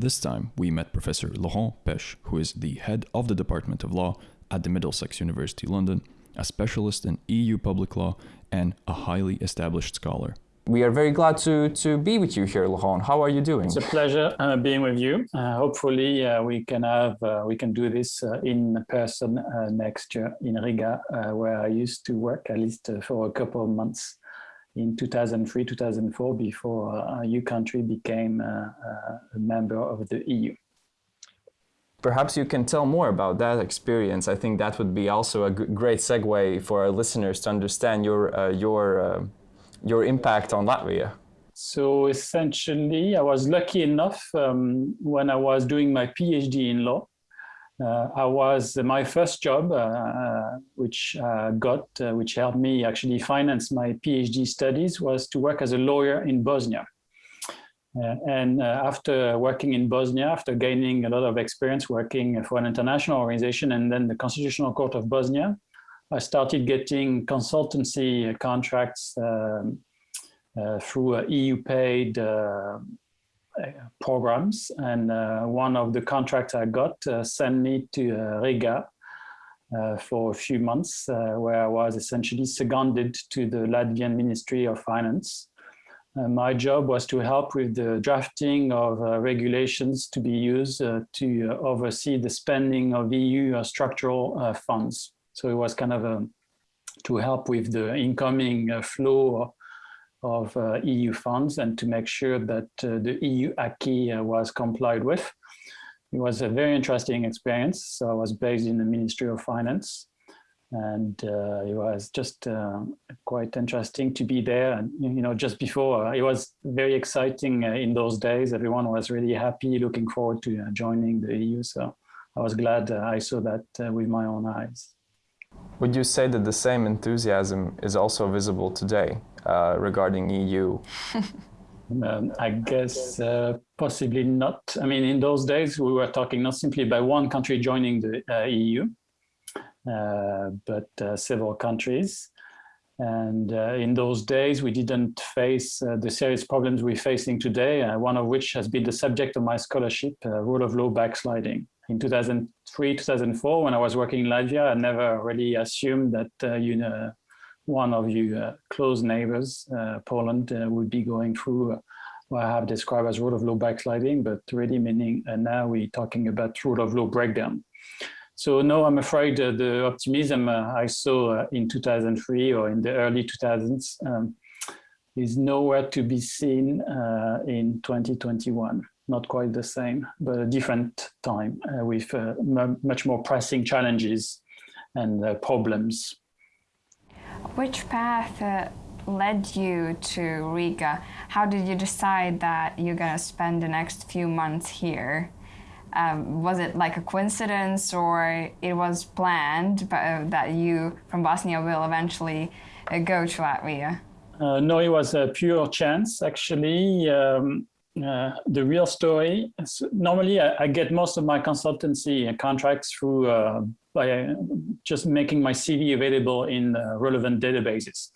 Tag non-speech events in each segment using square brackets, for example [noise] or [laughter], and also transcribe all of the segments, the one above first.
This time, we met Professor Laurent Pech, who is the head of the Department of Law at the Middlesex University London, a specialist in EU public law, and a highly established scholar. We are very glad to, to be with you here, Laurent. How are you doing? It's a pleasure uh, being with you. Uh, hopefully, uh, we can have uh, we can do this uh, in person uh, next year in Riga, where I used to work at least for a couple of months in 2003, 2004, before your country became a member of the EU. Perhaps you can tell more about that experience. I think that would be also a great segue for our listeners to understand your, uh, your, uh, your impact on Latvia. So essentially, I was lucky enough um, when I was doing my PhD in law. Uh, I was uh, my first job, uh, which got, which helped me actually finance my PhD studies, was to work as a lawyer in Bosnia. Uh, and uh, after working in Bosnia, after gaining a lot of experience working for an international organization and then the Constitutional Court of Bosnia, I started getting consultancy contracts um, uh, through EU paid programs. And uh, one of the contracts I got sent me to Riga for a few months, where I was essentially seconded to the Latvian Ministry of Finance. Uh, my job was to help with the drafting of uh, regulations to be used uh, to uh, oversee the spending of EU uh, structural uh, funds. So it was kind of a, um, to help with the incoming flow of EU funds and to make sure that the EU acquis was complied with. It was a very interesting experience. So I was based in the Ministry of Finance and uh, it was just uh, quite interesting to be there. And you know just before uh, it was very exciting uh, in those days. Everyone was really happy looking forward to uh, joining the eu so i was glad uh, i saw that with my own eyes. Would you say that the same enthusiasm is also visible today regarding eu [laughs] um, I guess possibly not. I mean, in those days, we were talking not simply by one country joining the EU, uh, but uh, several countries. And uh, in those days, we didn't face the serious problems we're facing today, one of which has been the subject of my scholarship, rule of law backsliding in 2003, 2004, when I was working in Latvia, I never really assumed that uh, you know, one of your uh, close neighbors, uh, Poland, would be going through what I have described as rule of law backsliding, but really meaning now we're talking about rule of law breakdown. So no, I'm afraid uh, the optimism uh, I saw uh, in 2003 or in the early 2000s um, is nowhere to be seen uh, in 2021. Not quite the same, but a different time uh, with uh, much more pressing challenges and problems. Which path led you to Riga? How did you decide that you're going to spend the next few months here? Um, was it like a coincidence or it was planned but, uh, that you from Bosnia will eventually uh, go to Latvia? Uh, no, it was a pure chance, actually. Um, uh, the real story, normally I, I, get most of my consultancy contracts through uh, by uh, just making my CV available in relevant databases.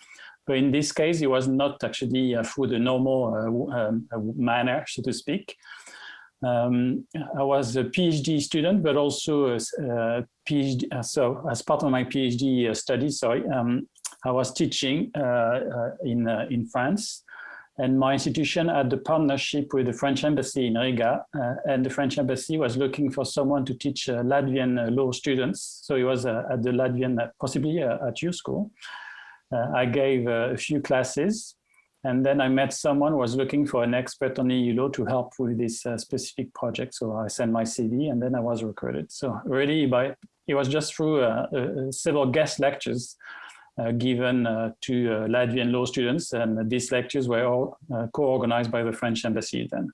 But in this case, it was not actually through the normal um, manner, so to speak. Um, I was a PhD student, but also a, a PhD. Uh, so as part of my PhD uh, studies, sorry, um, I was teaching uh, uh in uh, in France, and my institution had the partnership with the French embassy in Riga, uh, and the French embassy was looking for someone to teach Latvian law students. So it was at the Latvian, possibly at your school. I gave a few classes and then I met someone who was looking for an expert on EU law to help with this uh, specific project. So I sent my CV and then I was recruited. So really by, it was just through uh, uh, several guest lectures uh, Uh, given uh, to uh, Latvian law students. And these lectures were all uh, co-organized by the French embassy then.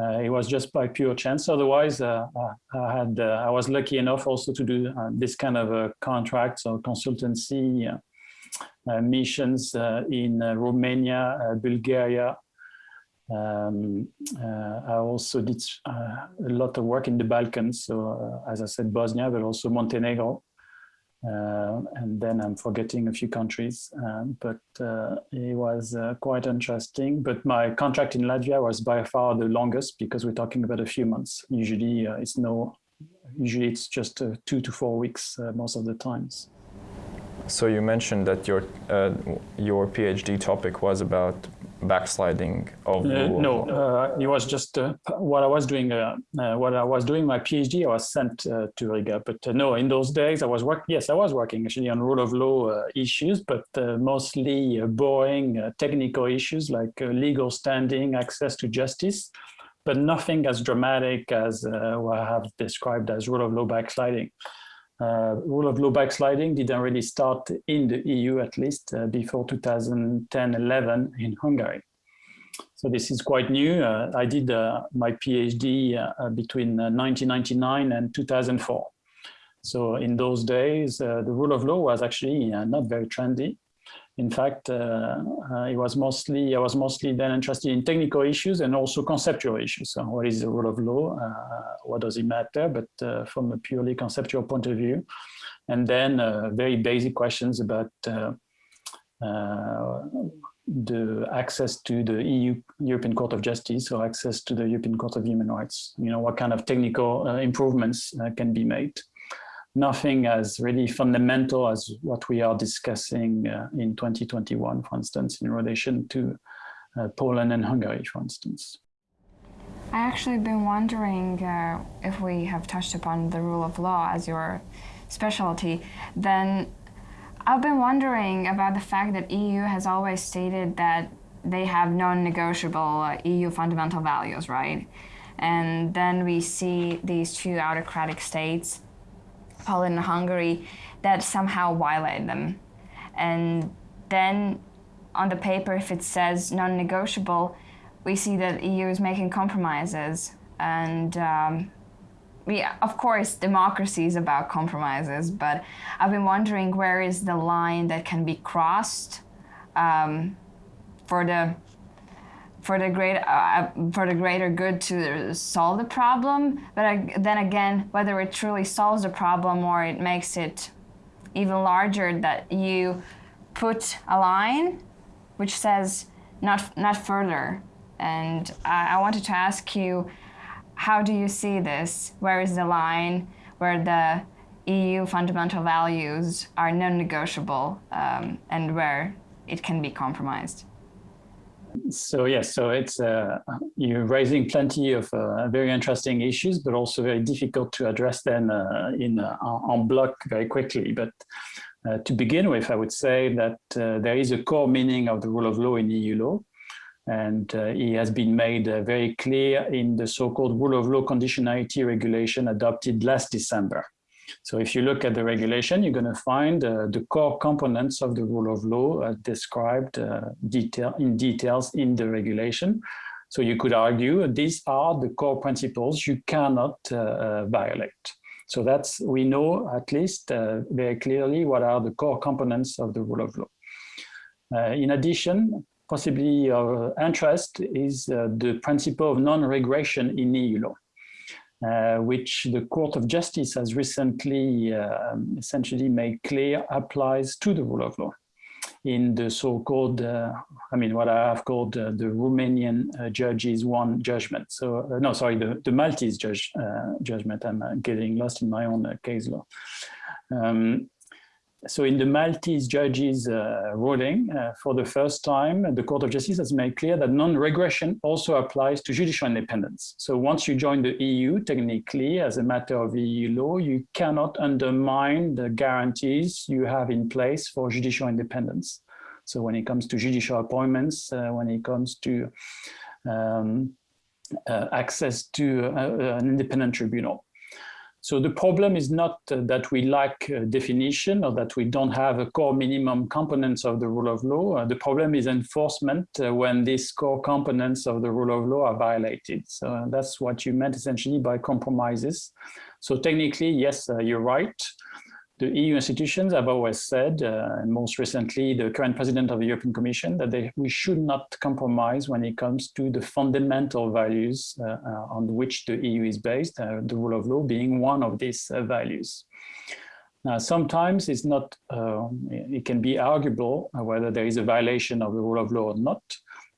Uh, it was just by pure chance. Otherwise, I had I was lucky enough also to do this kind of contracts or consultancy uh, missions uh, in uh, Romania, Bulgaria. Um, I also did a lot of work in the Balkans. So as I said, Bosnia, but also Montenegro. Uh, and then I'm forgetting a few countries, um, but uh, it was uh, quite interesting. But my contract in Latvia was by far the longest because we're talking about a few months. Usually uh, it's no, usually it's just uh, two to four weeks uh, most of the times. So you mentioned that your your PhD topic was about backsliding of uh, no uh, it was just uh, what i was doing uh, uh, what i was doing my phd i was sent uh, to riga. But no in those days i was working yes i was working actually on rule of law issues but mostly boring technical issues like legal standing access to justice but nothing as dramatic as what i have described as rule of law backsliding uh, rule of law backsliding didn't really start in the EU, at least uh, before 2010-11 in Hungary. So this is quite new. Uh, I did uh, my PhD uh, between 1999 uh, and 2004. So in those days, the rule of law was actually not very trendy. In fact, uh, uh, it was mostly I was mostly then interested in technical issues and also conceptual issues. So what is the rule of law? Uh, what does it matter? But from a purely conceptual point of view, and then very basic questions about the access to the EU European Court of Justice or access to the European Court of Human Rights. You know, what kind of technical uh, improvements uh, can be made nothing as really fundamental as what we are discussing uh, in 2021, for instance, in relation to uh, Poland and Hungary, for instance. I actually been wondering uh, if we have touched upon the rule of law as your specialty, then I've been wondering about the fact that EU has always stated that they have non-negotiable uh, EU fundamental values, right? And then we see these two autocratic states Poland and Hungary that somehow violate them. And then on the paper, if it says non-negotiable, we see that EU is making compromises. And um, we, of course, democracy is about compromises, but I've been wondering where is the line that can be crossed um, for the for the great uh, for the greater good to solve the problem but then again whether it truly solves the problem or it makes it even larger that you put a line which says not not further. And I, I wanted to ask you how do you see this? Where is the line where the EU fundamental values are non-negotiable um, and where it can be compromised so yes, so it's uh, you're raising plenty of uh, very interesting issues, but also very difficult to address them uh, in uh, en bloc very quickly. But uh, to begin with, I would say that uh, there is a core meaning of the rule of law in EU law, and it has been made very clear in the so-called rule of law conditionality regulation adopted last December. So if you look at the regulation, you're going to find uh, the core components of the rule of law uh, described uh, detail, in details in the regulation. So you could argue these are the core principles you cannot uh, uh, violate. So that's, we know at least uh, very clearly what are the core components of the rule of law. in addition, possibly of interest is the principle of non-regression in EU law. Uh, which the Court of Justice has recently uh, essentially made clear applies to the rule of law in the so-called, uh, I mean, what I have called uh, the Romanian uh, judges one judgment. So, uh, no, sorry, the, the Maltese judge judgment. I'm getting lost in my own case law. Um, so in the Maltese judge's uh, ruling, uh, for the first time, the Court of Justice has made clear that non-regression also applies to judicial independence. So once you join the EU, technically, as a matter of EU law, you cannot undermine the guarantees you have in place for judicial independence. So when it comes to judicial appointments, uh, when it comes to um, uh, access to uh, an independent tribunal. So the problem is not uh, that we lack uh, definition or that we don't have a core minimum components of the rule of law. Uh, the problem is enforcement uh, when these core components of the rule of law are violated. So that's what you meant essentially by compromises. So technically, yes, uh, you're right the EU institutions have always said, uh, and most recently the current president of the European Commission, that they, we should not compromise when it comes to the fundamental values uh, uh, on which the EU is based, uh, the rule of law being one of these uh, values. Now, sometimes it's not, it can be arguable whether there is a violation of the rule of law or not.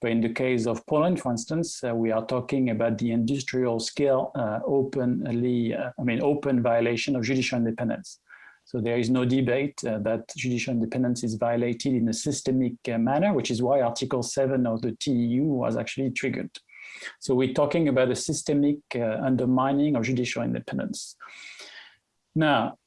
But in the case of Poland, for instance, uh, we are talking about the industrial scale uh, openly, uh, I mean, open violation of judicial independence. So there is no debate uh, that judicial independence is violated in a systemic uh, manner, which is why Article 7 of the TEU was actually triggered. So we're talking about a systemic undermining of judicial independence. Now,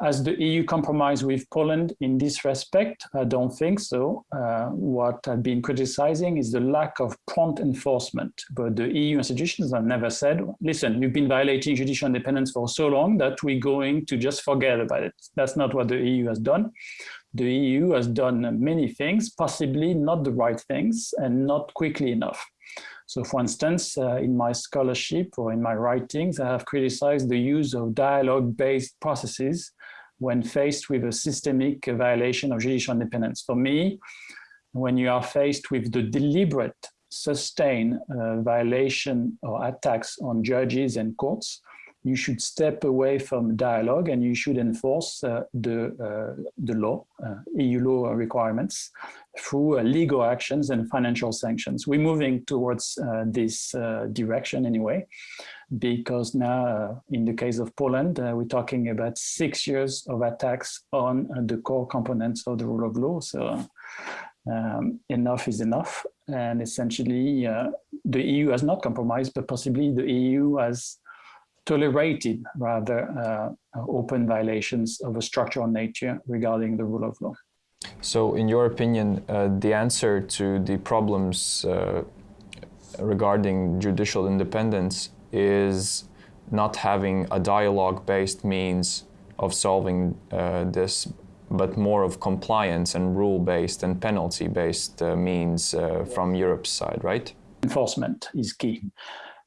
has the EU compromised with Poland in this respect? I don't think so. Uh, what I've been criticizing is the lack of prompt enforcement. But the EU institutions have never said, listen, you've been violating judicial independence for so long that we're going to just forget about it. That's not what the EU has done. The EU has done many things, possibly not the right things and not quickly enough. So for instance, uh, in my scholarship or in my writings, I have criticized the use of dialogue-based processes when faced with a systemic violation of judicial independence. For me, when you are faced with the deliberate, sustained uh, violation or attacks on judges and courts, you should step away from dialogue and you should enforce uh, the, uh, the law, uh, EU law requirements through uh, legal actions and financial sanctions. We're moving towards uh, this uh, direction anyway, because now in the case of Poland, we're talking about six years of attacks on the core components of the rule of law. So um, enough is enough. And essentially, the EU has not compromised, but possibly the EU has tolerated rather uh, open violations of a structural nature regarding the rule of law. So in your opinion, uh, the answer to the problems uh, regarding judicial independence is not having a dialogue-based means of solving uh, this, but more of compliance and rule-based and penalty-based uh, means uh, from Europe's side, right? Enforcement is key.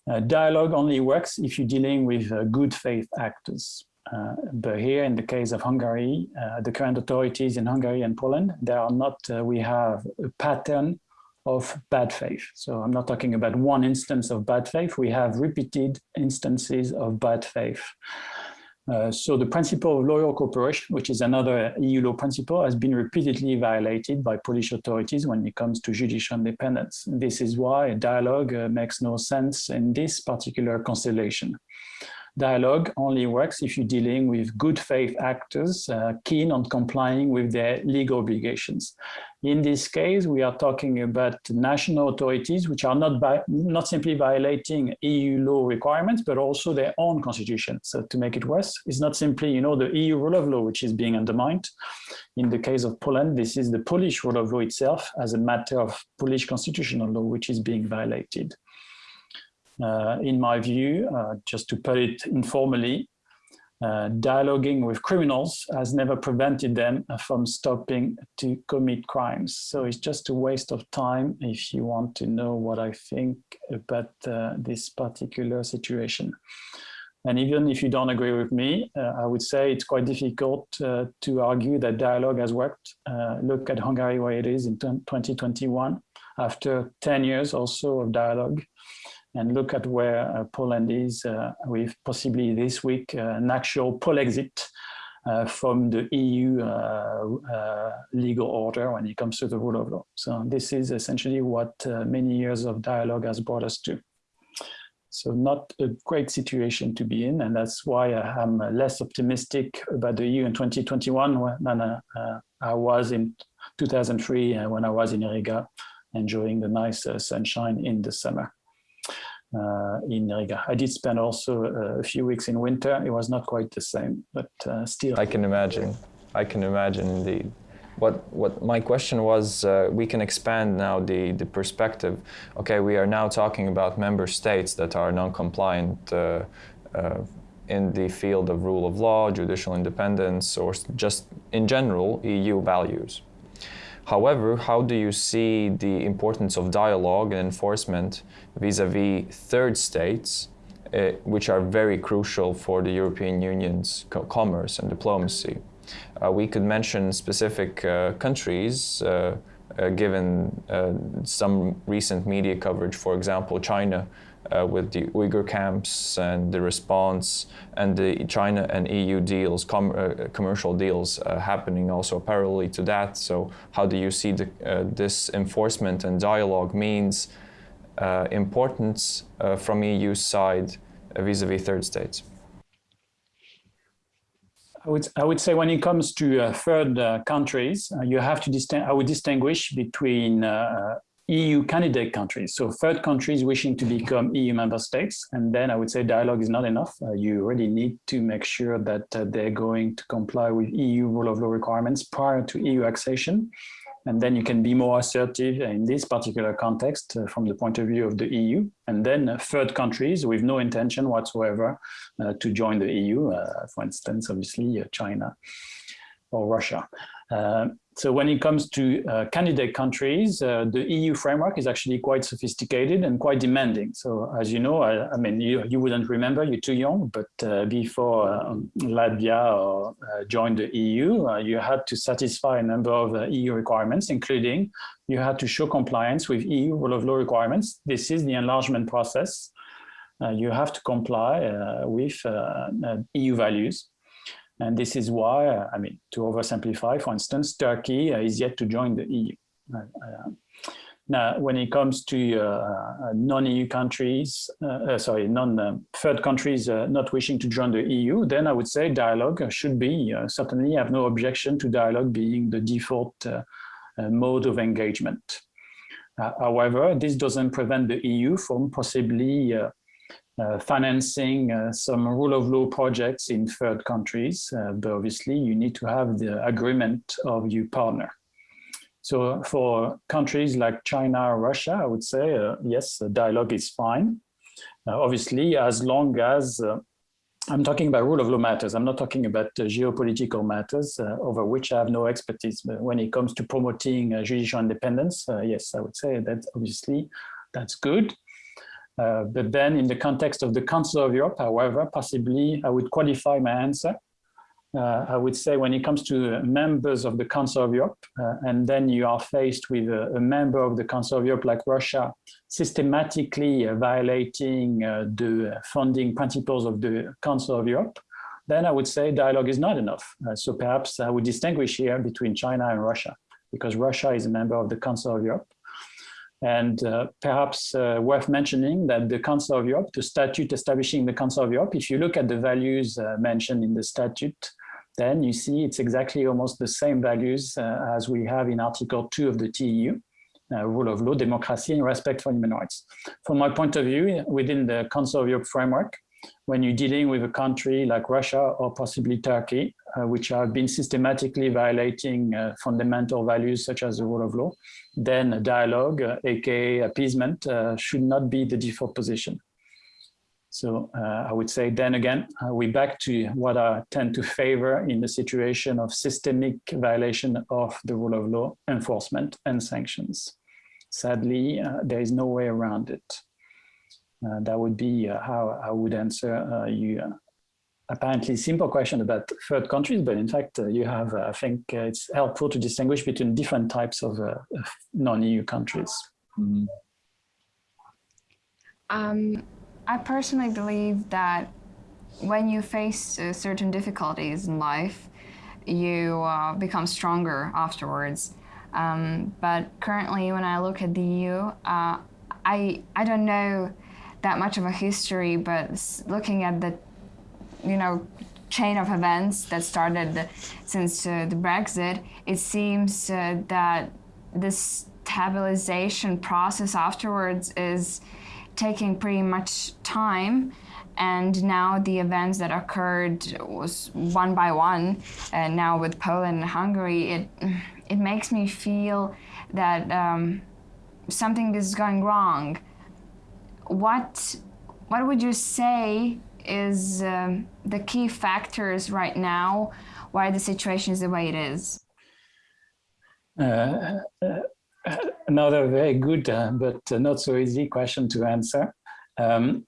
Uh, dialogue only works if you're dealing with uh, good faith actors. Uh, but here, in the case of Hungary, uh, the current authorities in Hungary and Poland, they are not, uh, we have a pattern of bad faith. So I'm not talking about one instance of bad faith. We have repeated instances of bad faith. Uh, so the principle of loyal cooperation, which is another EU law principle, has been repeatedly violated by Polish authorities when it comes to judicial independence. This is why dialogue uh, makes no sense in this particular constellation. Dialogue only works if you're dealing with good faith actors uh, keen on complying with their legal obligations. In this case, we are talking about national authorities which are not, by, not simply violating EU law requirements, but also their own constitution. So to make it worse, it's not simply, you know, the EU rule of law which is being undermined. In the case of Poland, this is the Polish rule of law itself as a matter of Polish constitutional law which is being violated. Uh, in my view, uh, just to put it informally, uh, dialoguing with criminals has never prevented them from stopping to commit crimes. So it's just a waste of time if you want to know what I think about uh, this particular situation. And even if you don't agree with me, uh, I would say it's quite difficult uh, to argue that dialogue has worked. look at Hungary where it is in 2021, after 10 years also of dialogue and look at where uh, Poland is uh, with possibly this week uh, an actual Polexit uh, from the EU legal order when it comes to the rule of law. So this is essentially what many years of dialogue has brought us to. So not a great situation to be in, and that's why I'm less optimistic about the EU in 2021 than I was in 2003 when I was in Riga, enjoying the nice sunshine in the summer in Riga. I did spend also uh, a few weeks in winter. It was not quite the same, but uh, still. I can imagine. I can imagine indeed. What, what my question was, uh, we can expand now the, the perspective. Okay, we are now talking about member states that are non-compliant uh, uh, in the field of rule of law, judicial independence, or just in general EU values. However, how do you see the importance of dialogue and enforcement vis-à-vis -vis third states, uh, which are very crucial for the European Union's co commerce and diplomacy? Uh, we could mention specific uh, countries, uh, uh, given uh, some recent media coverage, for example, China uh, with the Uyghur camps and the response and the China and EU deals, com uh, commercial deals uh, happening also parallelly to that. So how do you see the, uh, this enforcement and dialogue means uh, importance uh, from EU side vis-a-vis -vis third states? I would, I would say when it comes to third countries, you have to I would distinguish between EU candidate countries. So third countries wishing to become EU member states. And then I would say dialogue is not enough. Uh, you really need to make sure that uh, they're going to comply with EU rule of law requirements prior to EU accession. And then you can be more assertive in this particular context uh, from the point of view of the EU. And then uh, third countries with no intention whatsoever uh, to join the EU, uh, for instance, obviously China or Russia. So when it comes to uh, candidate countries, uh, the EU framework is actually quite sophisticated and quite demanding. So as you know, I, I mean, you, you wouldn't remember, you're too young, but uh, before um, Latvia or, uh, joined the EU, uh, you had to satisfy a number of uh, EU requirements, including you had to show compliance with EU rule of law requirements. This is the enlargement process. you have to comply with EU values. And this is why, uh, I mean, to oversimplify, for instance, Turkey uh, is yet to join the EU. Uh, now, when it comes to uh, non-EU countries, uh, sorry, non-third countries not wishing to join the EU, then I would say dialogue should be, certainly have no objection to dialogue being the default mode of engagement. however, this doesn't prevent the EU from possibly uh, financing uh, some rule of law projects in third countries, uh, but obviously you need to have the agreement of your partner. So for countries like China or Russia, I would say, uh, yes, dialogue is fine. Uh, obviously, as long as uh, I'm talking about rule of law matters, I'm not talking about geopolitical matters over which I have no expertise. But when it comes to promoting judicial independence, yes, I would say that obviously that's good. Uh, but then in the context of the Council of Europe, however, possibly I would qualify my answer. Uh, I would say when it comes to members of the Council of Europe, uh, and then you are faced with a, a, member of the Council of Europe like Russia, systematically uh, violating uh, the funding principles of the Council of Europe, then I would say dialogue is not enough. so perhaps I would distinguish here between China and Russia, because Russia is a member of the Council of Europe, and uh, perhaps uh, worth mentioning that the Council of Europe, the statute establishing the Council of Europe, if you look at the values uh, mentioned in the statute, then you see it's exactly almost the same values uh, as we have in Article 2 of the TEU, uh, rule of law, democracy, and respect for human rights. From my point of view, within the Council of Europe framework, when you're dealing with a country like Russia or possibly Turkey, uh, which have been systematically violating uh, fundamental values such as the rule of law, then dialogue, uh, aka appeasement, uh, should not be the default position. So uh, I would say then again, uh, we back to what I tend to favor in the situation of systemic violation of the rule of law, enforcement and sanctions. Sadly, there is no way around it. Uh, that would be uh, how I would answer uh, you apparently simple question about third countries, but in fact, uh, you have, uh, I think uh, it's helpful to distinguish between different types of non-EU countries. Mm. Um, I personally believe that when you face certain difficulties in life, you become stronger afterwards. Um, but currently, when I look at the EU, I I don't know that much of a history, but looking at the, you know, chain of events that started since uh, the Brexit, it seems uh, that this stabilization process afterwards is taking pretty much time. And now the events that occurred was one by one and now with Poland and Hungary it it makes me feel that um, something is going wrong what what would you say is um, the key factors right now why the situation is the way it is? Uh, uh, another very good uh, but not so easy question to answer. Um,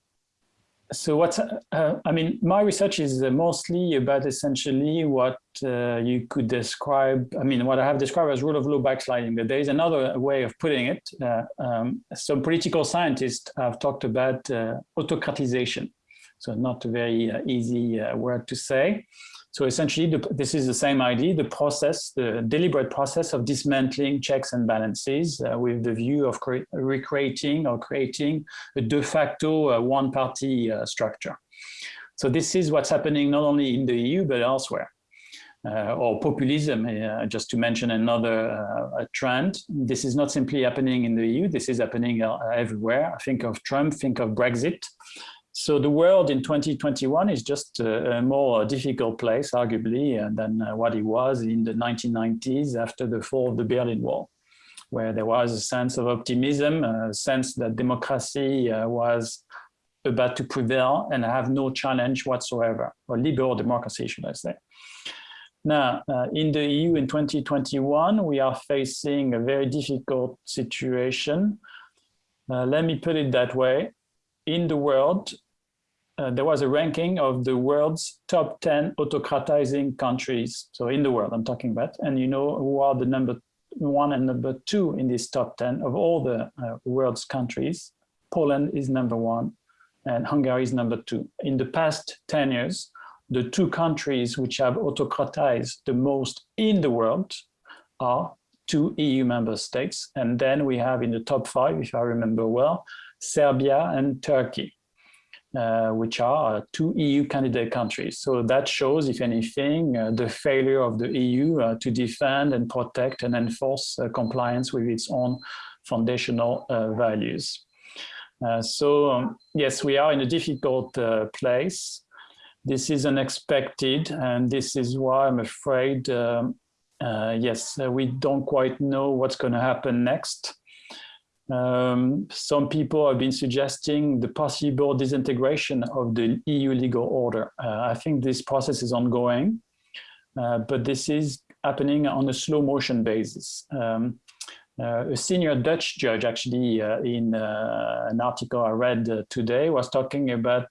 so what's, uh, I mean, my research is mostly about essentially what uh, you could describe, I mean, what I have described as rule of law backsliding, but there is another way of putting it. Uh, um, some political scientists have talked about uh, autocratization. So not a very uh, easy uh, word to say. So essentially, the, this is the same idea, the process, the deliberate process of dismantling checks and balances uh, with the view of recreating or creating a de facto uh, one-party uh, structure. So this is what's happening not only in the EU, but elsewhere. Uh, or populism, uh, just to mention another uh, trend. This is not simply happening in the EU, this is happening everywhere. Think of Trump, think of Brexit. So the world in 2021 is just a, a more difficult place, arguably, uh, than uh, what it was in the 1990s after the fall of the Berlin Wall, where there was a sense of optimism, a sense that democracy uh, was about to prevail and have no challenge whatsoever, or liberal democracy, should I say. Now, uh, in the EU in 2021, we are facing a very difficult situation. Uh, let me put it that way in the world, uh, there was a ranking of the world's top 10 autocratizing countries. So in the world, I'm talking about, and you know who are the number one and number two in this top 10 of all the uh, world's countries. Poland is number one and Hungary is number two. In the past 10 years, the two countries which have autocratized the most in the world are two EU member states. And then we have in the top five, if I remember well, Serbia and Turkey, uh, which are uh, two EU candidate countries. So that shows, if anything, uh, the failure of the EU uh, to defend and protect and enforce uh, compliance with its own foundational uh, values. so um, yes, we are in a difficult place. This is unexpected, and this is why I'm afraid, um, yes, we don't quite know what's going to happen next. Um, some people have been suggesting the possible disintegration of the EU legal order. Uh, I think this process is ongoing, uh, but this is happening on a slow motion basis. Um, uh, a senior Dutch judge actually uh, in uh, an article I read uh, today was talking about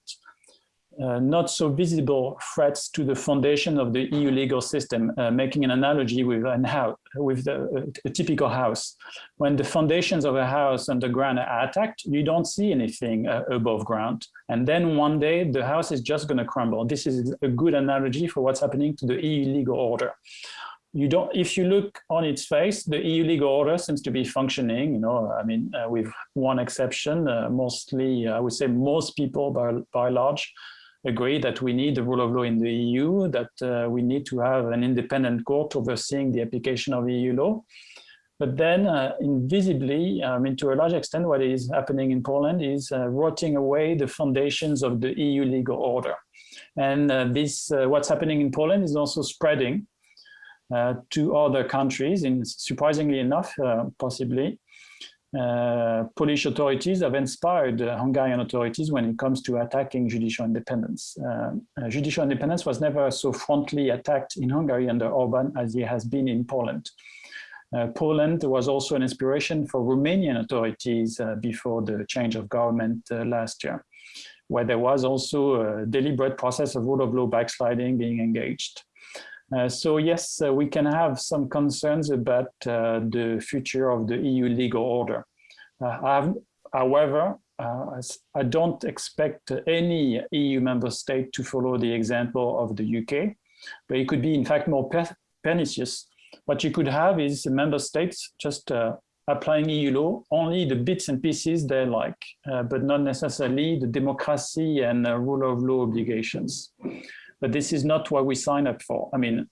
uh, not so visible threats to the foundation of the EU legal system, uh, making an analogy with an house, with the, uh, a typical house. When the foundations of a house underground are attacked, you don't see anything uh, above ground. And then one day the house is just going to crumble. This is a good analogy for what's happening to the EU legal order. You don't, if you look on its face, the EU legal order seems to be functioning, you know, I mean, uh, with one exception, mostly, I would say most people by, by large agree that we need the rule of law in the EU, that uh, we need to have an independent court overseeing the application of EU law. But then uh, invisibly, I mean, to a large extent, what is happening in Poland is uh, rotting away the foundations of the EU legal order. And uh, this, uh, what's happening in Poland is also spreading uh, to other countries, in, surprisingly enough, possibly. Uh, Polish authorities have inspired uh, Hungarian authorities when it comes to attacking judicial independence. Uh, uh, judicial independence was never so frontally attacked in Hungary under Orban as it has been in Poland. Uh, Poland was also an inspiration for Romanian authorities before the change of government last year, where there was also a deliberate process of rule of law backsliding being engaged. Uh, so yes, uh, we can have some concerns about uh, the future of the EU legal order. Have, however, I don't expect any EU member state to follow the example of the UK, but it could be in fact more pernicious. What you could have is member states just applying EU law, only the bits and pieces they like, uh, but not necessarily the democracy and uh, rule of law obligations but this is not what we sign up for. I mean,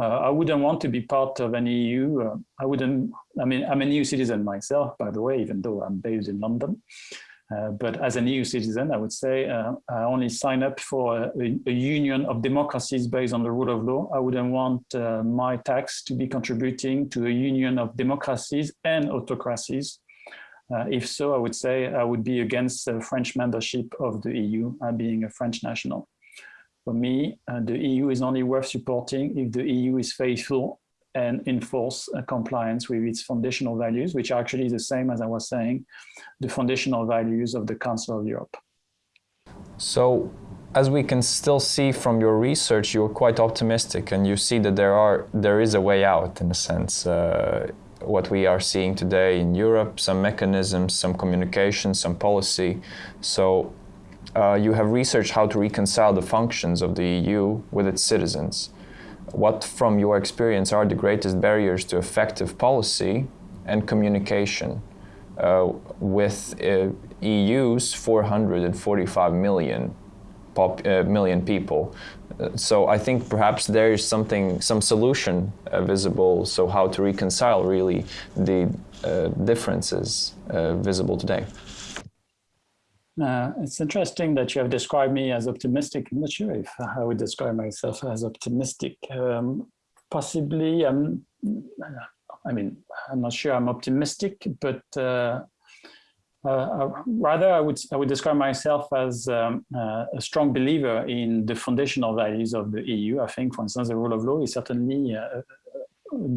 uh, I wouldn't want to be part of an EU. Uh, I wouldn't, I mean, I'm an EU citizen myself, by the way, even though I'm based in London. Uh, but as an EU citizen, I would say uh, I only sign up for a, a, union of democracies based on the rule of law. I wouldn't want uh, my tax to be contributing to a union of democracies and autocracies. Uh, if so, I would say I would be against French membership of the EU, being a French national. For me, uh, the EU is only worth supporting if the EU is faithful and enforce uh, compliance with its foundational values, which are actually the same as I was saying, the foundational values of the Council of Europe. So, as we can still see from your research, you're quite optimistic, and you see that there are there is a way out in a sense. Uh, what we are seeing today in Europe, some mechanisms, some communication, some policy. So, uh, you have researched how to reconcile the functions of the EU with its citizens. What, from your experience, are the greatest barriers to effective policy and communication uh, with uh, EU's 445 million, pop, uh, million people? Uh, so I think perhaps there is something, some solution uh, visible. So how to reconcile really the differences visible today? Uh, it's interesting that you have described me as optimistic. I'm not sure if I would describe myself as optimistic. Um, possibly, I'm, I mean, I'm not sure I'm optimistic, but uh, uh, uh rather I would, I would describe myself as um, uh, a strong believer in the foundational values of the EU. I think, for instance, the rule of law is certainly uh,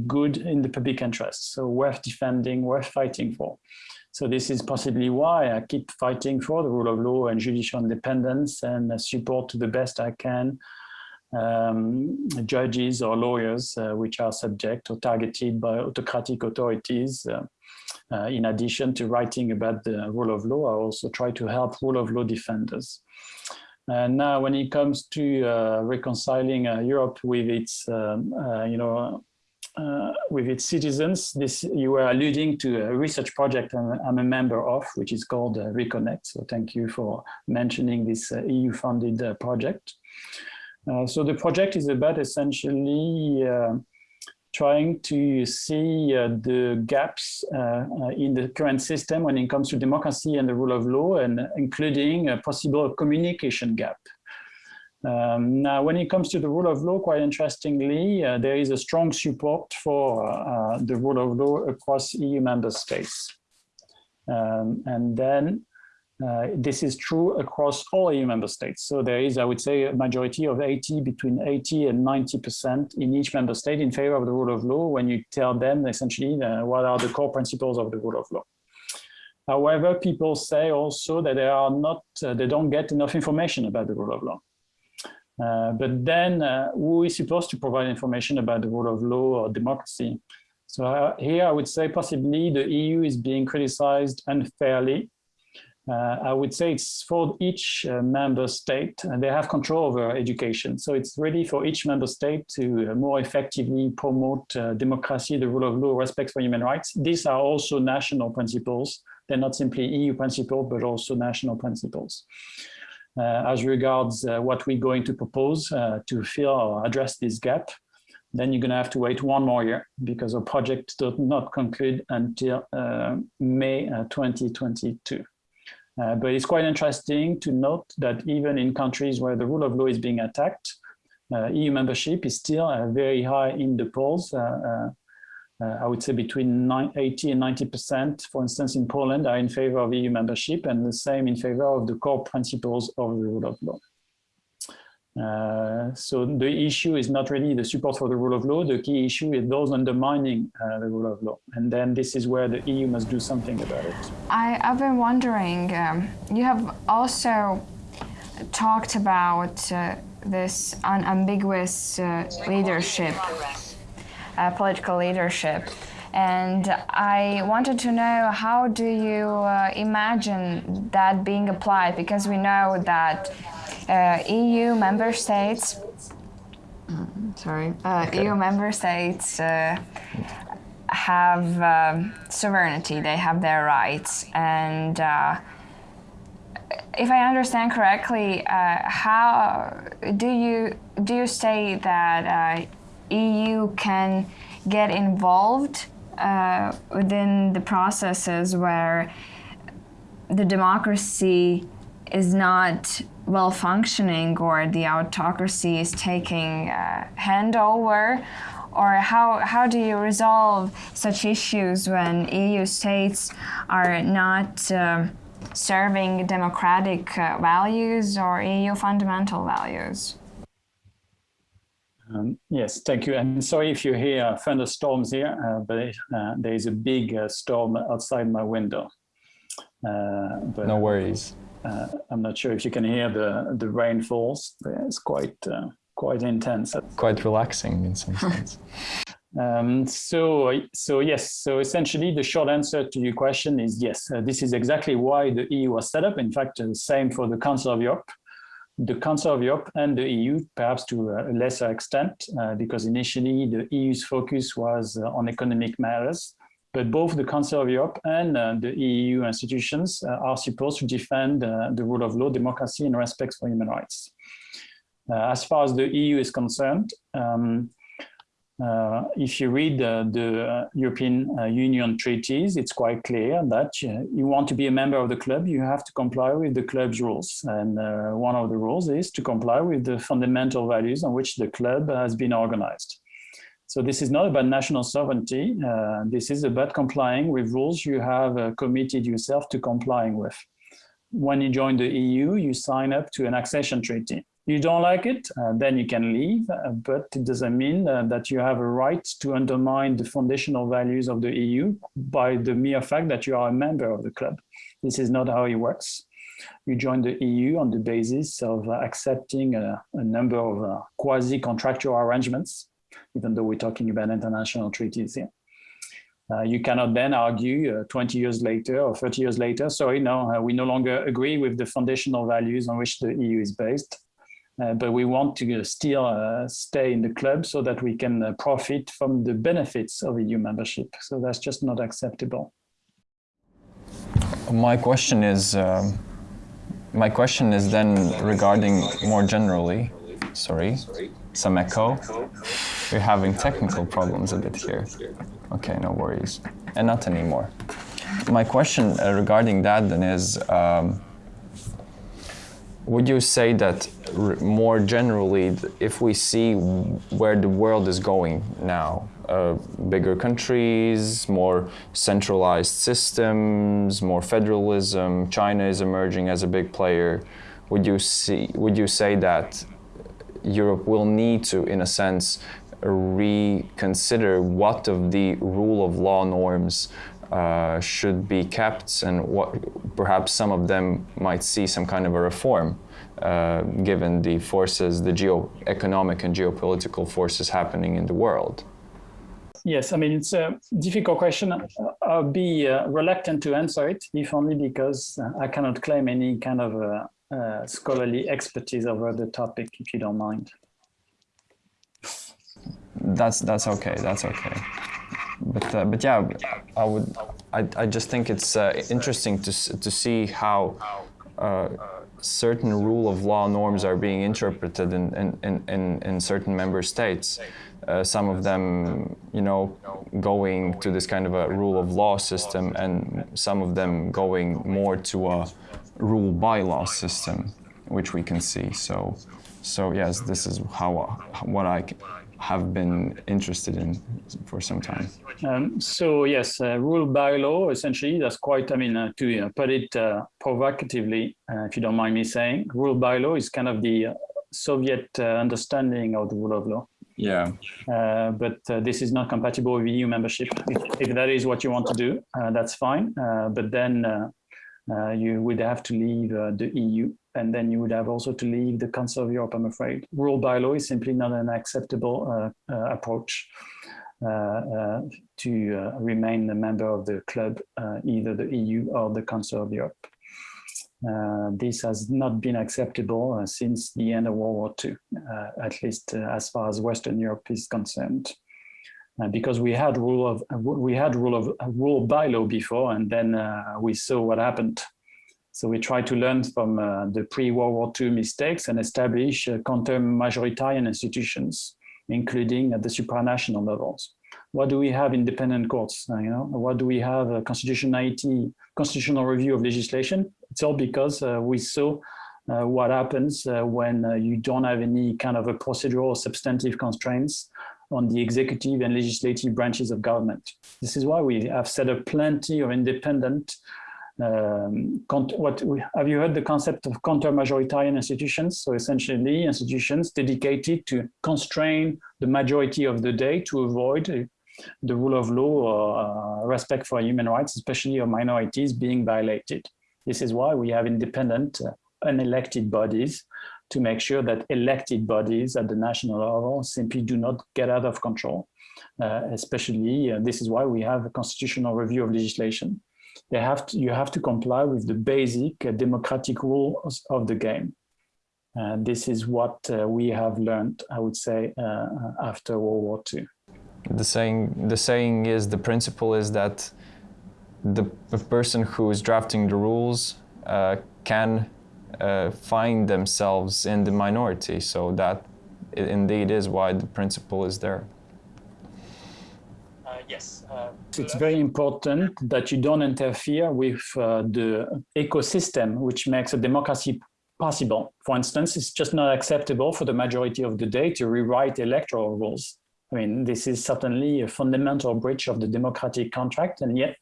good in the public interest, so worth defending, worth fighting for. So this is possibly why I keep fighting for the rule of law and judicial independence and support to the best I can um, judges or lawyers uh, which are subject or targeted by autocratic authorities. Uh, uh, in addition to writing about the rule of law, I also try to help rule of law defenders. And now when it comes to uh, reconciling uh, Europe with its, um, uh, you know, uh, with its citizens. This you were alluding to a research project I'm, I'm a member of, which is called uh, Reconnect. So thank you for mentioning this uh, EU-funded uh, project. Uh, so the project is about essentially uh, trying to see the gaps in the current system when it comes to democracy and the rule of law, and including a possible communication gap um, now, when it comes to the rule of law, quite interestingly, uh, there is a strong support for uh, the rule of law across EU member states. Um, and then uh, this is true across all EU member states. So there is, I would say, a majority of 80, between 80 and 90% in each member state in favor of the rule of law when you tell them essentially uh, what are the core principles of the rule of law. However, people say also that they are not, uh, they don't get enough information about the rule of law. Uh, but then uh, who is supposed to provide information about the rule of law or democracy? So uh, here I would say possibly the EU is being criticized unfairly. Uh, I would say it's for each uh, member state and they have control over education. So it's really for each member state to more effectively promote democracy, the rule of law, respect for human rights. These are also national principles. They're not simply EU principles, but also national principles. Uh, as regards uh, what we're going to propose uh, to fill or address this gap, then you're going to have to wait one more year because our project does not conclude until May 2022. Uh, but it's quite interesting to note that even in countries where the rule of law is being attacked, uh, EU membership is still uh, very high in the polls uh, I would say between 80 and 90%, for instance, in Poland are in favor of EU membership and the same in favor of the core principles of the rule of law. Uh, so the issue is not really the support for the rule of law. The key issue is those undermining uh, the rule of law. And then this is where the EU must do something about it. I, have been wondering, um, you have also talked about uh, this unambiguous uh, leadership uh, political leadership. And I wanted to know how do you uh, imagine that being applied? Because we know that uh, EU member states, sorry, uh, okay. EU member states uh, have um, sovereignty, they have their rights. And uh, if I understand correctly, how do you do you say that EU can get involved uh, within the processes where the democracy is not well functioning or the autocracy is taking uh, handover or how, how do you resolve such issues when EU states are not uh, serving democratic uh, values or EU fundamental values? Um, yes, thank you. And sorry if you hear thunderstorms here, uh, but uh, there is a big uh, storm outside my window. Uh, but, no worries. uh, I'm not sure if you can hear the the rainfalls. It's quite uh, quite intense. Quite relaxing in some sense. [laughs] [laughs] Um, so, so yes, so essentially the short answer to your question is yes, this is exactly why the EU was set up. In fact, the same for the Council of Europe. The Council of Europe and the EU, perhaps to a lesser extent, uh, because initially the EU's focus was uh, on economic matters, but both the Council of Europe and uh, the EU institutions uh, are supposed to defend the rule of law, democracy, and respect for human rights. as far as the EU is concerned, um, uh, if you read uh, the European uh, Union treaties, it's quite clear that you want to be a member of the club, you have to comply with the club's rules. And uh, one of the rules is to comply with the fundamental values on which the club has been organized. So this is not about national sovereignty. Uh, this is about complying with rules you have uh, committed yourself to complying with. When you join the EU, you sign up to an accession treaty you don't like it, uh, then you can leave, uh, but it doesn't mean uh, that you have a right to undermine the foundational values of the EU by the mere fact that you are a member of the club. This is not how it works. You join the EU on the basis of uh, accepting a, a, number of uh, quasi-contractual arrangements, even though we're talking about international treaties here. Uh, you cannot then argue uh, 20 years later or 30 years later, sorry, no, uh, we no longer agree with the foundational values on which the EU is based. Uh, but we want to still uh, stay in the club so that we can uh, profit from the benefits of EU membership. So that's just not acceptable. My question is, um, my question is then regarding more generally, sorry, some echo. We're having technical problems a bit here. Okay, no worries. And not anymore. My question regarding that then is, um, would you say that more generally, if we see where the world is going now, uh, bigger countries, more centralized systems, more federalism, China is emerging as a big player, would you see? Would you say that Europe will need to, in a sense, reconsider what of the rule of law norms uh, should be kept and what perhaps some of them might see some kind of a reform uh, given the forces, the geo-economic and geopolitical forces happening in the world? Yes, I mean, it's a difficult question. I'll be uh, reluctant to answer it, if only because I cannot claim any kind of uh, uh, scholarly expertise over the topic, if you don't mind. That's that's okay. That's okay but uh, but yeah, I would I, I just think it's uh, interesting to to see how uh, certain rule of law norms are being interpreted in in, in, in certain member states. Uh, some of them, you know, going to this kind of a rule of law system, and some of them going more to a rule by law system, which we can see. So, so yes, this is how what I have been interested in for some time. Um, so yes, uh, rule by law, essentially, that's quite, I mean, uh, to uh, put it uh, provocatively, uh, if you don't mind me saying, rule by law is kind of the uh, Soviet understanding of the rule of law. Yeah. but this is not compatible with EU membership. If, if that is what you want to do, that's fine. but then you would have to leave the EU and then you would have also to leave the Council of Europe, I'm afraid. Rule by law is simply not an acceptable uh, uh, approach uh, uh to uh, remain a member of the club, uh, either the EU or the Council of Europe. this has not been acceptable since the end of World War II, at least as far as Western Europe is concerned. Because we had rule of we had rule of rule by law before, and then we saw what happened so we try to learn from uh, the pre-World War II mistakes and establish uh, counter-majoritarian institutions, including at the supranational levels. What do we have independent courts? Uh, you know, what do we have a constitutionality, constitutional review of legislation? It's all because uh, we saw uh, what happens uh, when you don't have any kind of a procedural or substantive constraints on the executive and legislative branches of government. This is why we have set up plenty of independent um, what we, have you heard the concept of counter-majoritarian institutions? So essentially institutions dedicated to constrain the majority of the day to avoid uh, the rule of law or uh, respect for human rights, especially of minorities being violated. This is why we have independent, uh, unelected bodies to make sure that elected bodies at the national level simply do not get out of control. Uh, especially, uh, this is why we have a constitutional review of legislation. They have to, you have to comply with the basic uh, democratic rules of the game. And this is what uh, we have learned, I would say, uh, after World War II. The saying, the saying is, the principle is that the, the person who is drafting the rules uh, can uh, find themselves in the minority. So that indeed is why the principle is there. Uh, yes. Uh, it's very important that you don't interfere with uh, the ecosystem which makes a democracy possible. For instance, it's just not acceptable for the majority of the day to rewrite electoral rules. I mean, this is certainly a fundamental breach of the democratic contract, and yet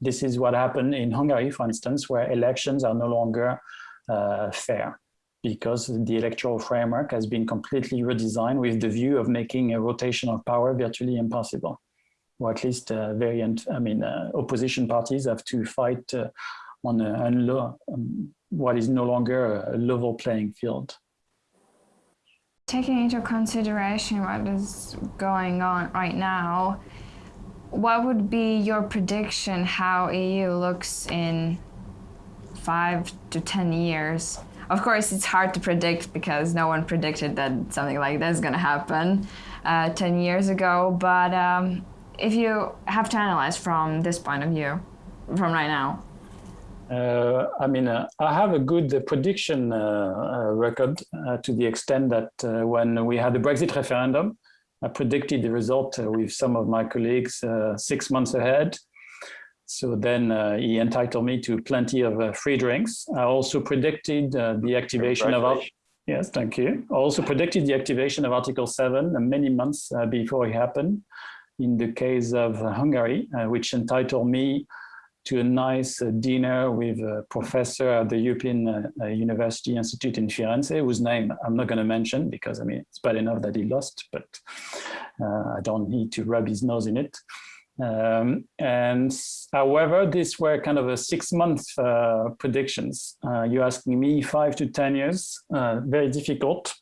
this is what happened in Hungary, for instance, where elections are no longer fair because the electoral framework has been completely redesigned with the view of making a rotation of power virtually impossible, or at least uh, variant. I mean, uh, opposition parties have to fight uh, on a, um, what is no longer a level playing field. Taking into consideration what is going on right now, what would be your prediction how EU looks in five to 10 years? Of course, it's hard to predict because no one predicted that something like this is going to happen uh, 10 years ago. But um, if you have to analyze from this point of view, from right now, uh, I mean, uh, I have a good uh, prediction uh, uh, record uh, to the extent that when we had the Brexit referendum, I predicted the result with some of my colleagues six months ahead. So then uh, he entitled me to plenty of uh, free drinks. I also predicted uh, the activation of Yes, thank you. I also predicted the activation of Article 7 many months before it happened in the case of Hungary, which entitled me to a nice uh, dinner with a professor at the European uh, uh, University Institute in Firenze, whose name I'm not going to mention because I mean, it's bad enough that he lost, but I don't need to rub his nose in it. Um, and however, these were kind of a six month uh, predictions. Uh, you're asking me five to 10 years, uh, very difficult.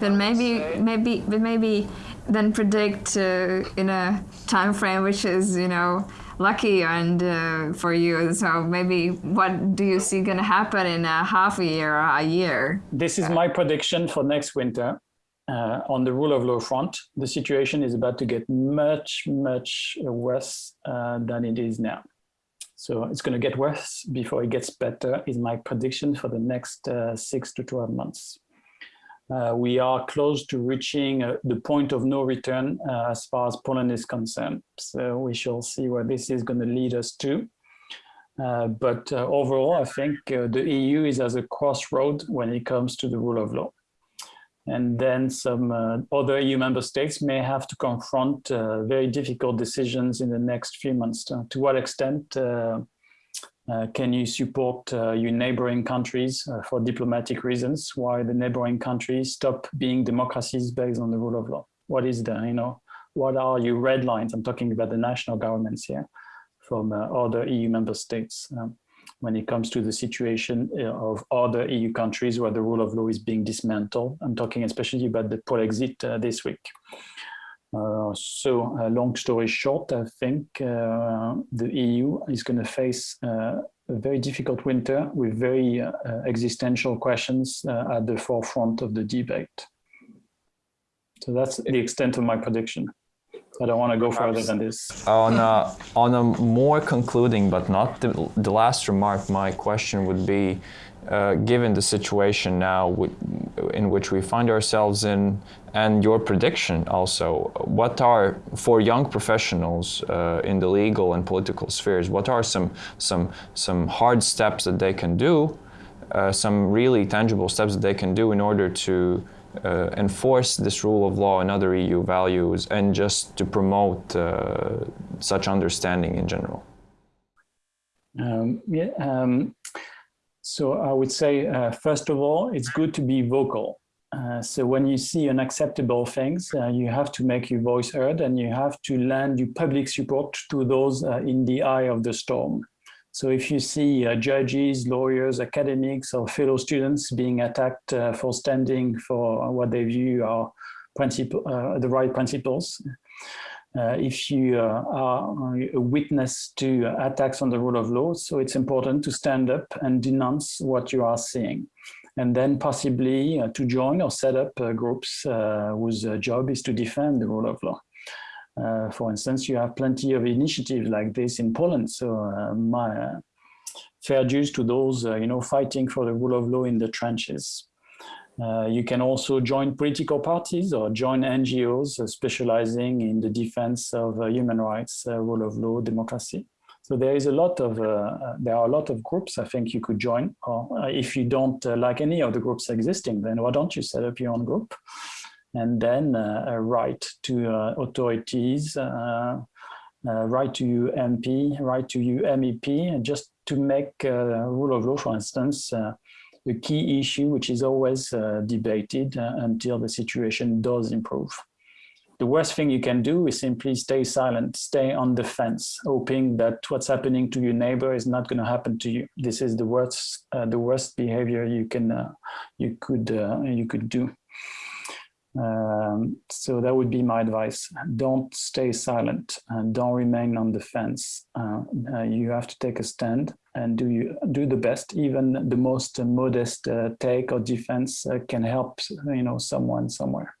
Then maybe, maybe, maybe then predict in a time frame which is, you know, lucky and uh, for you. So maybe what do you see going to happen in a half a year or a year? This is my prediction for next winter. Uh, on the rule of law front, the situation is about to get much, much worse uh, than it is now. So it's going to get worse before it gets better is my prediction for the next uh, six to 12 months uh, we are close to reaching uh, the point of no return uh, as far as Poland is concerned. So we shall see where this is going to lead us to. But overall, I think the EU is as a crossroad when it comes to the rule of law. And then some other EU member states may have to confront very difficult decisions in the next few months. to what extent uh, can you support uh, your neighboring countries uh, for diplomatic reasons? Why the neighboring countries stop being democracies based on the rule of law? What is the, you know, what are your red lines? I'm talking about the national governments here from uh, other EU member states um, when it comes to the situation uh, of other EU countries where the rule of law is being dismantled. I'm talking especially about the Polexit uh, this week. Uh, so uh, long story short, I think uh, the EU is going to face a very difficult winter with very existential questions at the forefront of the debate. So that's the extent of my prediction. I don't want to go further than this. On a, on a more concluding, but not the, the last remark, my question would be, uh, given the situation now in which we find ourselves in and your prediction also, what are, for young professionals uh, in the legal and political spheres, what are some, some, some hard steps that they can do, uh, some really tangible steps that they can do in order to uh, enforce this rule of law and other EU values and just to promote uh, such understanding in general? Um, yeah, um, so I would say, uh, first of all, it's good to be vocal. Uh, so when you see unacceptable things, uh, you have to make your voice heard and you have to lend your public support to those uh, in the eye of the storm. So if you see uh, judges, lawyers, academics, or fellow students being attacked uh, for standing for what they view are principle, uh, the right principles, uh, if you uh, are a witness to attacks on the rule of law, so it's important to stand up and denounce what you are seeing and then possibly uh, to join or set up groups whose job is to defend the rule of law. Uh, for instance, you have plenty of initiatives like this in Poland. So uh, my uh, fair dues to those, you know, fighting for the rule of law in the trenches. you can also join political parties or join NGOs specializing in the defense of human rights, rule of law, democracy. So there is a lot of, uh, there are a lot of groups I think you could join. Or uh, if you don't uh, like any of the groups existing, then why don't you set up your own group? And then write to authorities, write to you MP, write to you MEP, just to make rule of law, for instance, the key issue, which is always uh, debated uh, until the situation does improve the worst thing you can do is simply stay silent, stay on the fence, hoping that what's happening to your neighbor is not going to happen to you. This is the worst, uh, the worst behavior you can, uh, you could, uh, you could do. Um, so that would be my advice. Don't stay silent and don't remain on the fence. Uh, uh, you have to take a stand and do you do the best. Even the most modest uh, take or defense can help, you know, someone somewhere.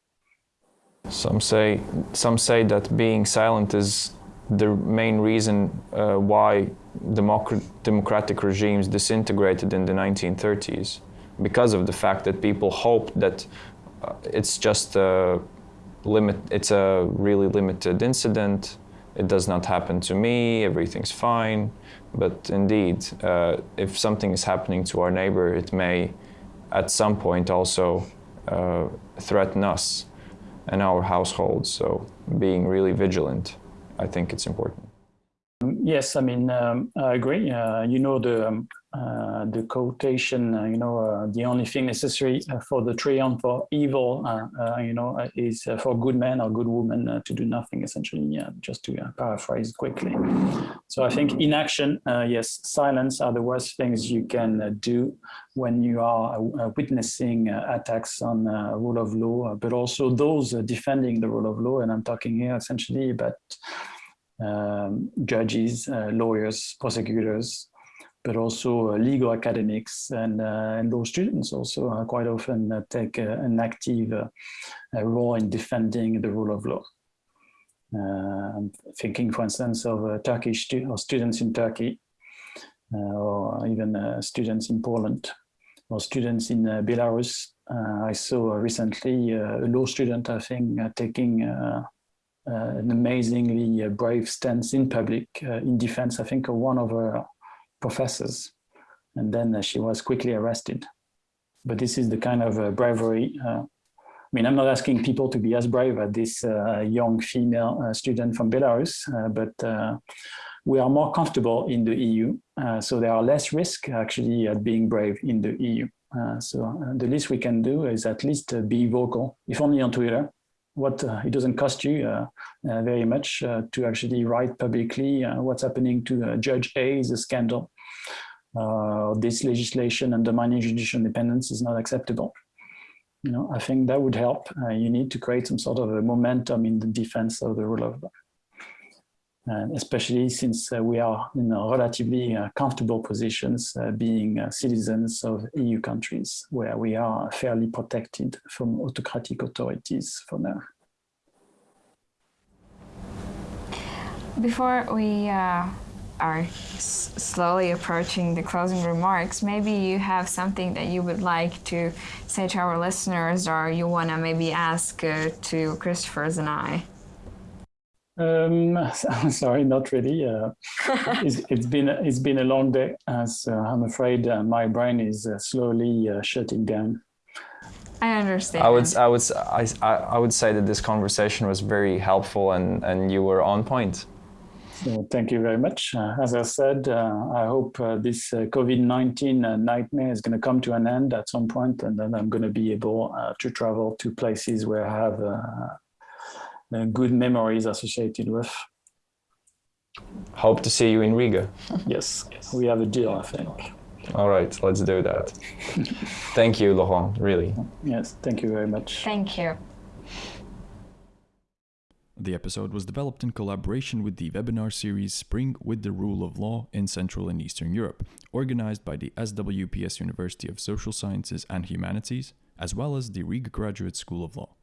Some say, some say that being silent is the main reason uh, why democ democratic regimes disintegrated in the 1930s, because of the fact that people hoped that uh, it's just a limit, it's a really limited incident, it does not happen to me, everything's fine. But indeed, uh, if something is happening to our neighbor, it may at some point also uh, threaten us and our households. So being really vigilant, I think it's important. Yes, I mean, um, I agree. Uh, you know, the um, uh, Uh, the quotation, uh, you know, uh, the only thing necessary uh, for the triumph for evil, uh, uh, you know, uh, is for good men or good women to do nothing, essentially, yeah, just to paraphrase quickly. So I think inaction, yes, silence are the worst things you can do when you are witnessing attacks on rule of law, but also those defending the rule of law. And I'm talking here essentially about um, judges, lawyers, prosecutors, but also uh, legal academics and, uh, and law students also uh, quite often uh, take uh, an active uh, role in defending the rule of law. I'm thinking, for instance, of Turkish stu or students in Turkey, or even students in Poland, or students in Belarus. I saw recently a law student, I think, taking uh, an amazingly uh, brave stance in public uh, in defense, I think, of one of her professors. And then uh, she was quickly arrested. But this is the kind of uh, bravery. Uh, I mean, I'm not asking people to be as brave as this uh, young female uh, student from Belarus, uh, but we are more comfortable in the EU. so there are less risk actually at being brave in the EU. so the least we can do is at least be vocal, if only on Twitter, what it doesn't cost you very much to actually write publicly what's happening to Judge A is a scandal. This legislation undermining judicial independence is not acceptable. You know, I think that would help. you need to create some sort of a momentum in the defense of the rule of law. Uh, especially since uh, we are in relatively uh, comfortable positions being citizens of EU countries where we are fairly protected from autocratic authorities for now. Before we uh, are slowly approaching the closing remarks, maybe you have something that you would like to say to our listeners or you want to maybe ask uh, to Christopher's and I. Um, [laughs] sorry, not really. Uh, [laughs] it's, it's been it's been a long day, as uh, I'm afraid uh, my brain is uh, slowly uh, shutting down. I understand. I would I would I, I would say that this conversation was very helpful and and you were on point. So thank you very much. Uh, as I said, uh, I hope uh, this uh, COVID-19 nightmare is going to come to an end at some point, and then I'm going to be able to travel to places where I have uh, good memories associated with. Hope to see you in Riga. [laughs] Yes, we have a deal, I think. All right, let's do that. [laughs] Thank you, Laurent, really. Yes, thank you very much. Thank you. The episode was developed in collaboration with the webinar series Spring with the Rule of Law in Central and Eastern Europe, organized by the SWPS University of Social Sciences and Humanities, as well as the Riga Graduate School of Law.